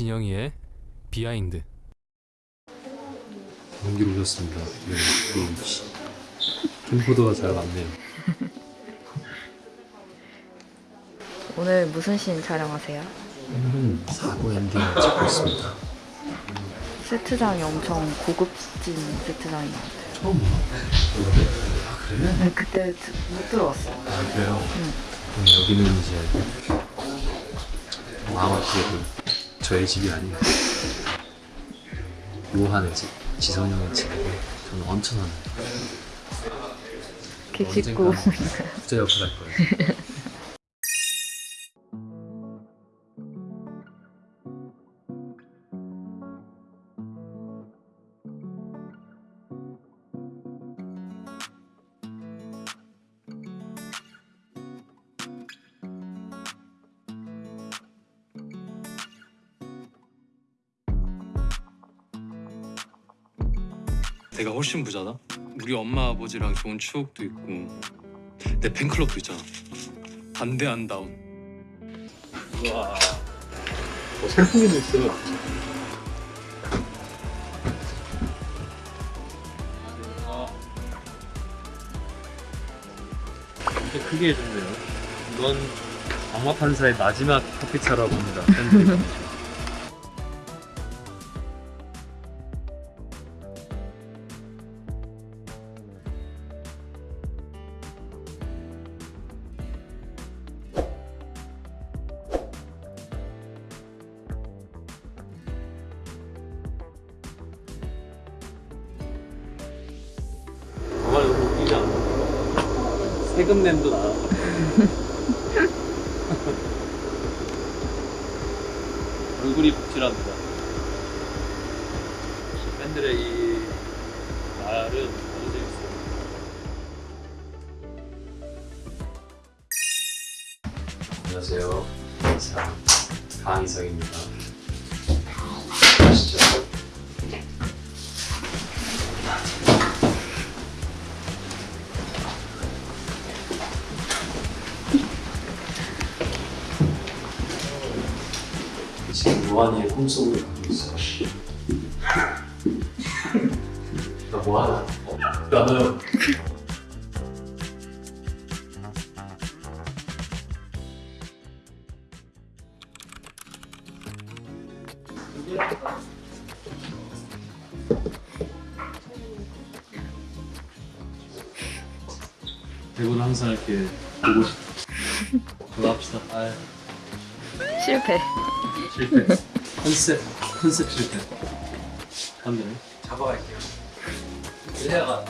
진영이의 behind 연기로 오셨습니다. 네, 캠코더가 잘 맞네요. 오늘 무슨 씬 촬영하세요? 오늘은 사고 엔딩을 찍고 있습니다. 세트장이 엄청 고급진 세트장인 것 같아요. 처음 봐. 아 그래? 네, 그때 드- 못 들어왔어요. 아 그래요? 음, 여기는 이제 마마피에도 저의 집이 아니에요. 요한의 집, 지선형의 집이고 저는 원천하는 개짓고 언젠가는 부자 역할 할 거예요. 내가 훨씬 부자다? 우리 엄마 아버지랑 좋은 추억도 있고 내 팬클럽도 있잖아 반대 안 다운 우와. 어, 선풍기도 있어. 이렇게 크게 해줬네요. 이건 악마 판사의 마지막 커피차라고 합니다. 세금 나. 얼굴이 복질합니다. 팬들의 이 말은 아주 재밌어요. 안녕하세요. 이상 강이상입니다. 지금 요한이의 꿈속으로 가고 있어. 나 뭐하나? 어, 나는 대본 항상 이렇게 보고 싶어. 돌아합시다. 아 실패. 실패. 컨셉 컨셉 실패. 안 되네. 잡아갈게요. 일해가